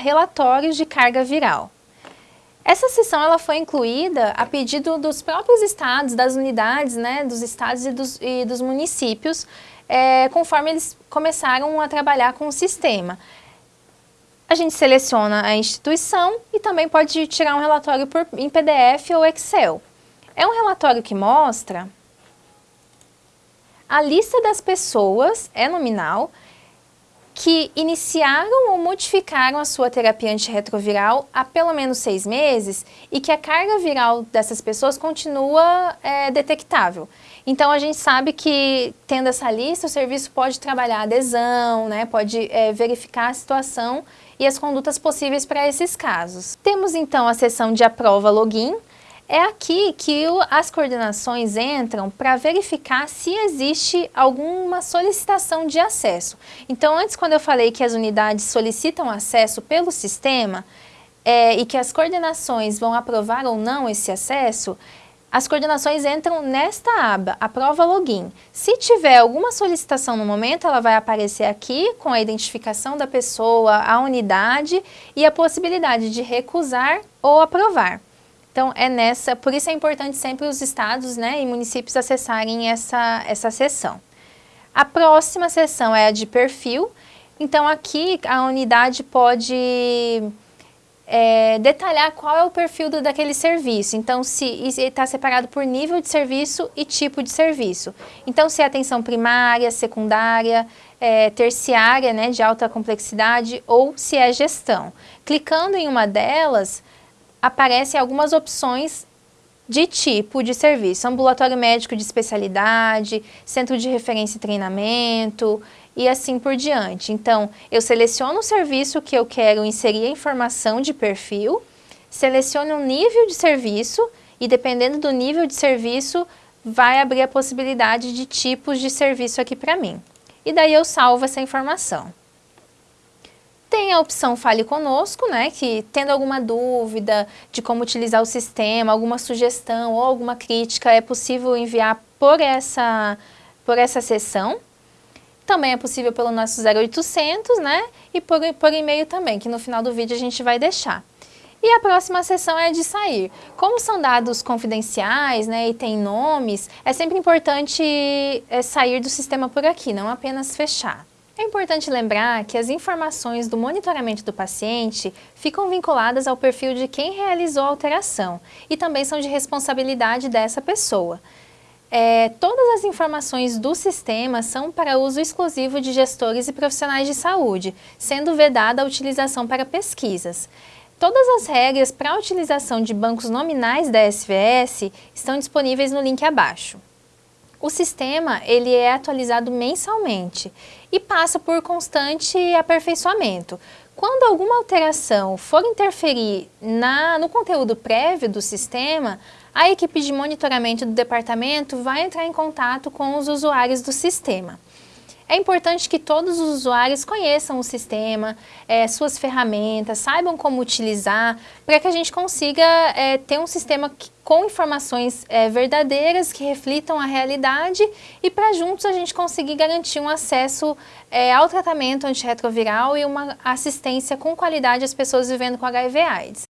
relatórios de carga viral. Essa sessão ela foi incluída a pedido dos próprios estados, das unidades, né, dos estados e dos, e dos municípios, é, conforme eles começaram a trabalhar com o sistema. A gente seleciona a instituição e também pode tirar um relatório por, em PDF ou Excel. É um relatório que mostra a lista das pessoas, é nominal, que iniciaram ou modificaram a sua terapia antirretroviral há pelo menos seis meses e que a carga viral dessas pessoas continua é, detectável. Então, a gente sabe que, tendo essa lista, o serviço pode trabalhar adesão, né, pode é, verificar a situação e as condutas possíveis para esses casos. Temos, então, a seção de aprova login, é aqui que o, as coordenações entram para verificar se existe alguma solicitação de acesso. Então, antes quando eu falei que as unidades solicitam acesso pelo sistema é, e que as coordenações vão aprovar ou não esse acesso, as coordenações entram nesta aba, aprova login. Se tiver alguma solicitação no momento, ela vai aparecer aqui com a identificação da pessoa, a unidade e a possibilidade de recusar ou aprovar. Então, é nessa, por isso é importante sempre os estados né, e municípios acessarem essa, essa seção. A próxima seção é a de perfil. Então, aqui a unidade pode é, detalhar qual é o perfil do, daquele serviço. Então, se está separado por nível de serviço e tipo de serviço. Então, se é atenção primária, secundária, é, terciária, né, de alta complexidade, ou se é gestão. Clicando em uma delas, aparecem algumas opções de tipo de serviço, ambulatório médico de especialidade, centro de referência e treinamento e assim por diante. Então, eu seleciono o serviço que eu quero inserir a informação de perfil, seleciono o nível de serviço e dependendo do nível de serviço, vai abrir a possibilidade de tipos de serviço aqui para mim. E daí eu salvo essa informação. Tem a opção Fale Conosco, né, que tendo alguma dúvida de como utilizar o sistema, alguma sugestão ou alguma crítica, é possível enviar por essa, por essa sessão. Também é possível pelo nosso 0800, né, e por, por e-mail também, que no final do vídeo a gente vai deixar. E a próxima sessão é de sair. Como são dados confidenciais né, e tem nomes, é sempre importante é, sair do sistema por aqui, não apenas fechar. É importante lembrar que as informações do monitoramento do paciente ficam vinculadas ao perfil de quem realizou a alteração e também são de responsabilidade dessa pessoa. É, todas as informações do sistema são para uso exclusivo de gestores e profissionais de saúde, sendo vedada a utilização para pesquisas. Todas as regras para a utilização de bancos nominais da SVS estão disponíveis no link abaixo. O sistema ele é atualizado mensalmente e passa por constante aperfeiçoamento. Quando alguma alteração for interferir na, no conteúdo prévio do sistema, a equipe de monitoramento do departamento vai entrar em contato com os usuários do sistema. É importante que todos os usuários conheçam o sistema, é, suas ferramentas, saibam como utilizar, para que a gente consiga é, ter um sistema que, com informações é, verdadeiras que reflitam a realidade e para juntos a gente conseguir garantir um acesso é, ao tratamento antirretroviral e uma assistência com qualidade às pessoas vivendo com HIV AIDS.